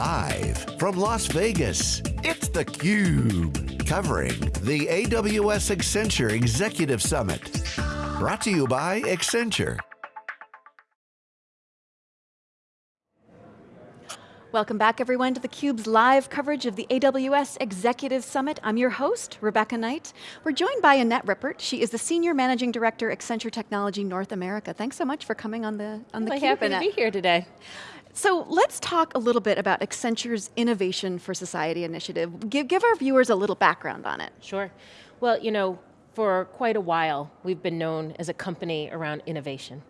Live from Las Vegas, it's theCUBE. Covering the AWS Accenture Executive Summit. Brought to you by Accenture. Welcome back everyone to theCUBE's live coverage of the AWS Executive Summit. I'm your host, Rebecca Knight. We're joined by Annette Rippert. She is the Senior Managing Director, Accenture Technology North America. Thanks so much for coming on the on the well, CUBE, happy Annette. to be here today. So let's talk a little bit about Accenture's Innovation for Society initiative. Give, give our viewers a little background on it. Sure. Well, you know, for quite a while, we've been known as a company around innovation.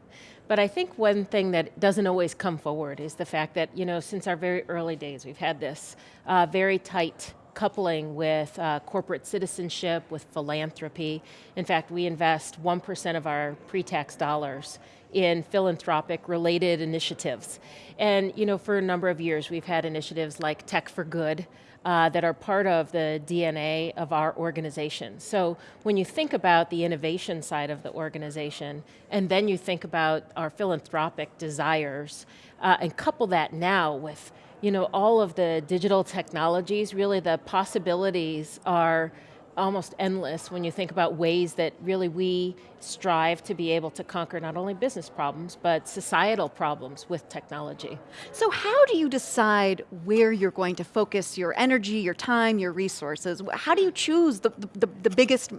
But I think one thing that doesn't always come forward is the fact that, you know, since our very early days, we've had this uh, very tight coupling with uh, corporate citizenship, with philanthropy. In fact, we invest 1% of our pre-tax dollars in philanthropic related initiatives. And you know, for a number of years, we've had initiatives like Tech for Good, uh, that are part of the DNA of our organization. So when you think about the innovation side of the organization, and then you think about our philanthropic desires, uh, and couple that now with you know, all of the digital technologies, really the possibilities are almost endless when you think about ways that really we strive to be able to conquer not only business problems, but societal problems with technology. So how do you decide where you're going to focus your energy, your time, your resources? How do you choose the, the, the biggest,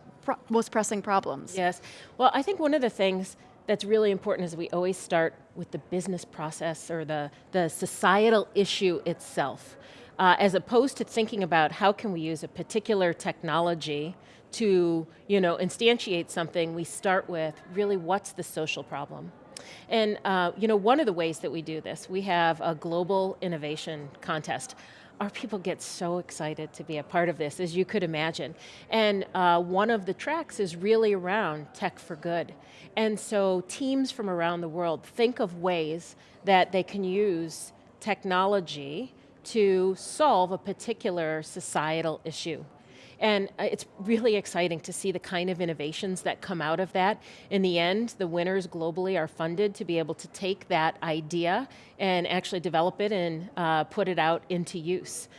most pressing problems? Yes, well I think one of the things that's really important is we always start with the business process or the, the societal issue itself uh, as opposed to thinking about how can we use a particular technology to you know, instantiate something, we start with really what's the social problem. And uh, you know, one of the ways that we do this, we have a global innovation contest our people get so excited to be a part of this, as you could imagine. And uh, one of the tracks is really around tech for good. And so teams from around the world think of ways that they can use technology to solve a particular societal issue. And uh, it's really exciting to see the kind of innovations that come out of that. In the end, the winners globally are funded to be able to take that idea and actually develop it and uh, put it out into use.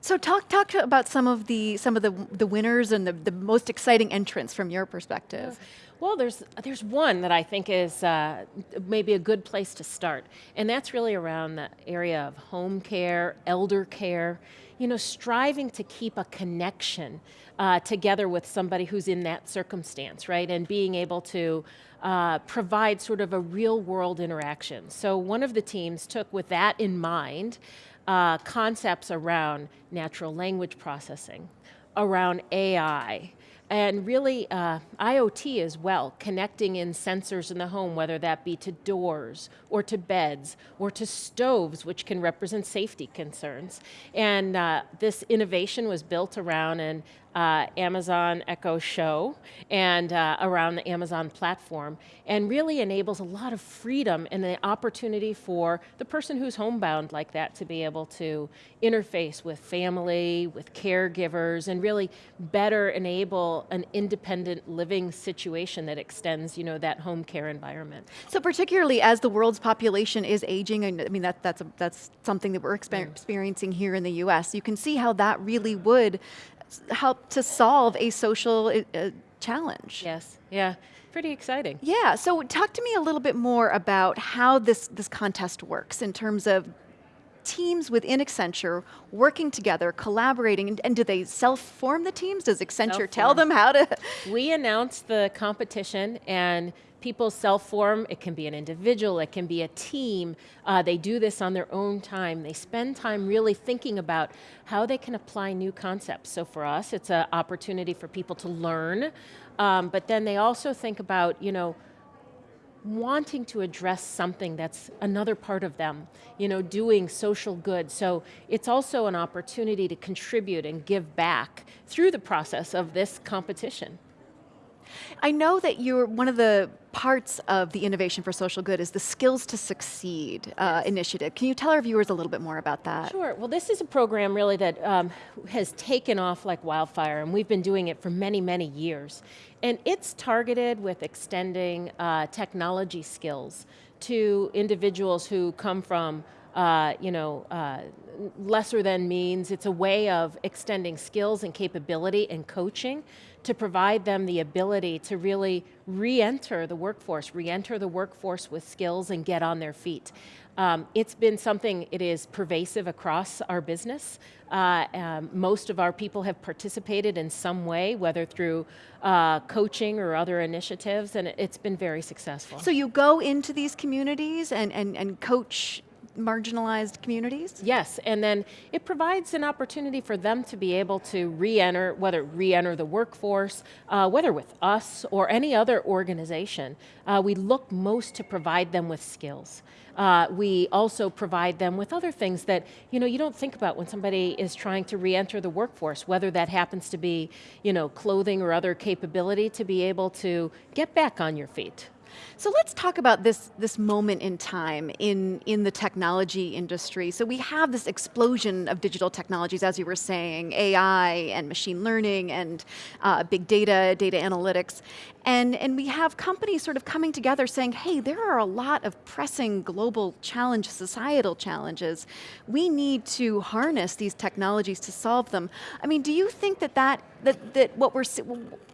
So talk talk about some of the some of the the winners and the, the most exciting entrants from your perspective. Well, there's there's one that I think is uh, maybe a good place to start, and that's really around the area of home care, elder care, you know, striving to keep a connection uh, together with somebody who's in that circumstance, right? And being able to uh, provide sort of a real world interaction. So one of the teams took with that in mind, uh, concepts around natural language processing, around AI, and really uh, IoT as well, connecting in sensors in the home, whether that be to doors, or to beds, or to stoves, which can represent safety concerns. And uh, this innovation was built around an uh, Amazon Echo Show and uh, around the Amazon platform and really enables a lot of freedom and the opportunity for the person who's homebound like that to be able to interface with family, with caregivers, and really better enable an independent living situation that extends you know, that home care environment. So particularly as the world's population is aging, and I mean that, that's, a, that's something that we're exper experiencing here in the US, you can see how that really would help to solve a social uh, challenge. Yes, yeah, pretty exciting. Yeah, so talk to me a little bit more about how this, this contest works in terms of teams within Accenture working together, collaborating, and, and do they self-form the teams? Does Accenture tell them how to? We announce the competition and people self-form, it can be an individual, it can be a team, uh, they do this on their own time, they spend time really thinking about how they can apply new concepts. So for us, it's an opportunity for people to learn, um, but then they also think about, you know, wanting to address something that's another part of them, you know, doing social good. So it's also an opportunity to contribute and give back through the process of this competition. I know that you're one of the parts of the Innovation for Social Good is the Skills to Succeed uh, initiative. Can you tell our viewers a little bit more about that? Sure, well this is a program really that um, has taken off like wildfire and we've been doing it for many, many years. And it's targeted with extending uh, technology skills to individuals who come from uh, you know, uh, lesser than means. It's a way of extending skills and capability and coaching to provide them the ability to really re-enter the workforce, re-enter the workforce with skills and get on their feet. Um, it's been something, it is pervasive across our business. Uh, um, most of our people have participated in some way, whether through uh, coaching or other initiatives, and it's been very successful. So you go into these communities and, and, and coach marginalized communities? Yes, and then it provides an opportunity for them to be able to re-enter, whether re-enter the workforce, uh, whether with us or any other organization. Uh, we look most to provide them with skills. Uh, we also provide them with other things that you know you don't think about when somebody is trying to re-enter the workforce, whether that happens to be you know clothing or other capability to be able to get back on your feet. So let's talk about this, this moment in time in, in the technology industry. So we have this explosion of digital technologies, as you were saying, AI and machine learning and uh, big data, data analytics. And, and we have companies sort of coming together saying, hey, there are a lot of pressing global challenges, societal challenges. We need to harness these technologies to solve them. I mean, do you think that that, that, that what we're,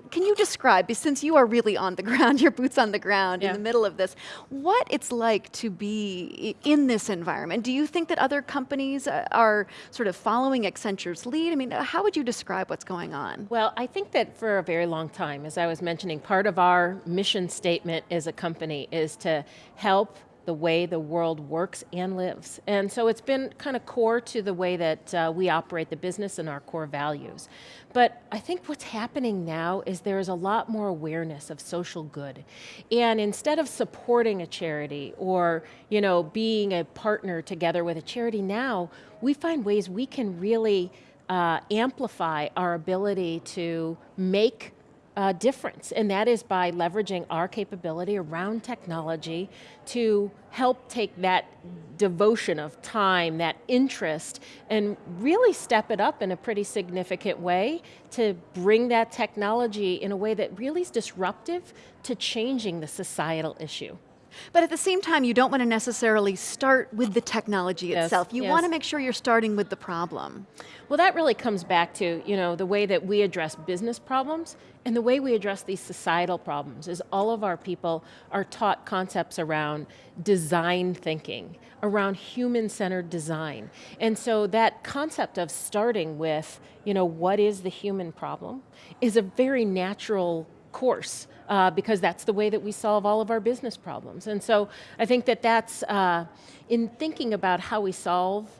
can you describe, since you are really on the ground, your boots on the ground yeah. in the middle of this, what it's like to be in this environment? Do you think that other companies uh, are sort of following Accenture's lead? I mean, how would you describe what's going on? Well, I think that for a very long time, as I was mentioning, part of our mission statement as a company is to help the way the world works and lives. And so it's been kind of core to the way that uh, we operate the business and our core values. But I think what's happening now is there's a lot more awareness of social good. And instead of supporting a charity or you know, being a partner together with a charity now, we find ways we can really uh, amplify our ability to make uh, difference, and that is by leveraging our capability around technology to help take that devotion of time, that interest, and really step it up in a pretty significant way to bring that technology in a way that really is disruptive to changing the societal issue. But at the same time, you don't want to necessarily start with the technology yes, itself. You yes. want to make sure you're starting with the problem. Well, that really comes back to you know the way that we address business problems and the way we address these societal problems is all of our people are taught concepts around design thinking, around human-centered design. And so that concept of starting with, you know, what is the human problem is a very natural course uh, because that's the way that we solve all of our business problems. And so I think that that's, uh, in thinking about how we solve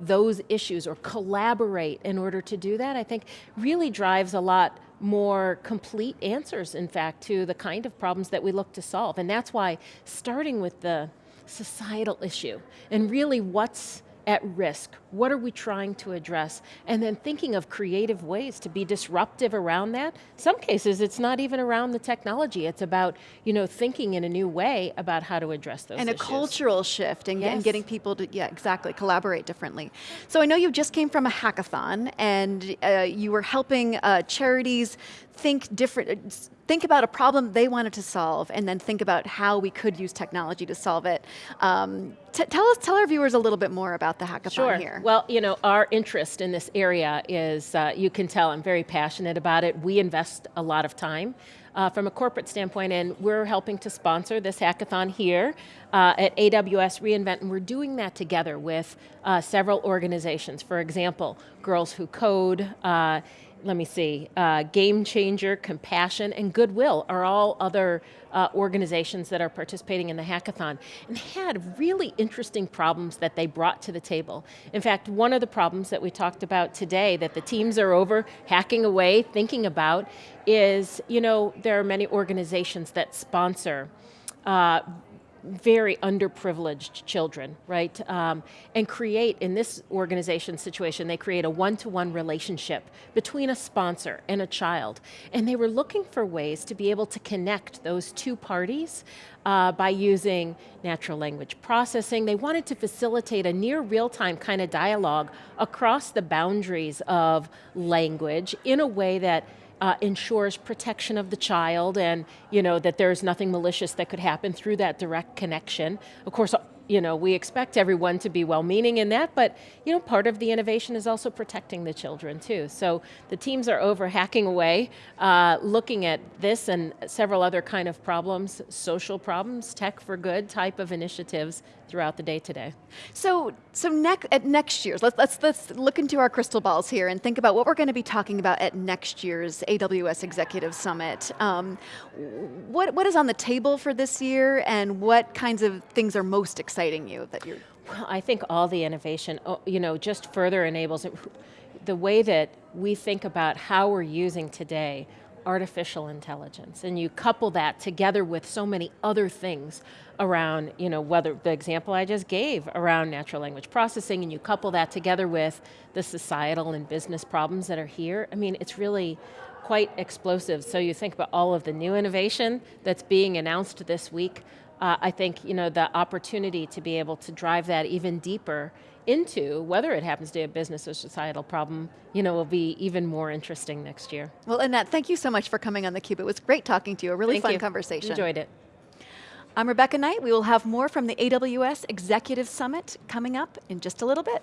those issues or collaborate in order to do that, I think really drives a lot more complete answers, in fact, to the kind of problems that we look to solve. And that's why starting with the societal issue and really what's at risk? What are we trying to address? And then thinking of creative ways to be disruptive around that. Some cases it's not even around the technology, it's about you know, thinking in a new way about how to address those And issues. a cultural shift and, yes. and, getting people to, yeah, exactly, collaborate differently. So I know you just came from a hackathon and uh, you were helping uh, charities think different, think about a problem they wanted to solve and then think about how we could use technology to solve it. Um, tell us, tell our viewers a little bit more about the hackathon sure. here. Well, you know, our interest in this area is, uh, you can tell I'm very passionate about it. We invest a lot of time. Uh, from a corporate standpoint, and we're helping to sponsor this hackathon here uh, at AWS reInvent, and we're doing that together with uh, several organizations. For example, Girls Who Code, uh, let me see, uh, Game Changer, Compassion, and Goodwill are all other uh, organizations that are participating in the hackathon and had really interesting problems that they brought to the table. In fact, one of the problems that we talked about today that the teams are over hacking away, thinking about, is, you know, there are many organizations that sponsor uh, very underprivileged children, right? Um, and create, in this organization situation, they create a one-to-one -one relationship between a sponsor and a child. And they were looking for ways to be able to connect those two parties uh, by using natural language processing. They wanted to facilitate a near real-time kind of dialogue across the boundaries of language in a way that uh, ensures protection of the child and you know, that there's nothing malicious that could happen through that direct connection. Of course, you know, we expect everyone to be well-meaning in that, but you know, part of the innovation is also protecting the children too. So the teams are over hacking away, uh, looking at this and several other kind of problems, social problems, tech for good type of initiatives throughout the day today. So, so next at next year's, let's, let's, let's look into our crystal balls here and think about what we're going to be talking about at next year's AWS Executive Summit. Um, what, what is on the table for this year and what kinds of things are most exciting you that you're well, I think all the innovation, oh, you know, just further enables it. the way that we think about how we're using today artificial intelligence, and you couple that together with so many other things around, you know, whether the example I just gave around natural language processing, and you couple that together with the societal and business problems that are here, I mean, it's really quite explosive. So you think about all of the new innovation that's being announced this week, uh, I think you know, the opportunity to be able to drive that even deeper into whether it happens to be a business or societal problem, you know, will be even more interesting next year. Well, Annette, thank you so much for coming on theCUBE. It was great talking to you, a really thank fun you. conversation. Enjoyed it. I'm Rebecca Knight. We will have more from the AWS Executive Summit coming up in just a little bit.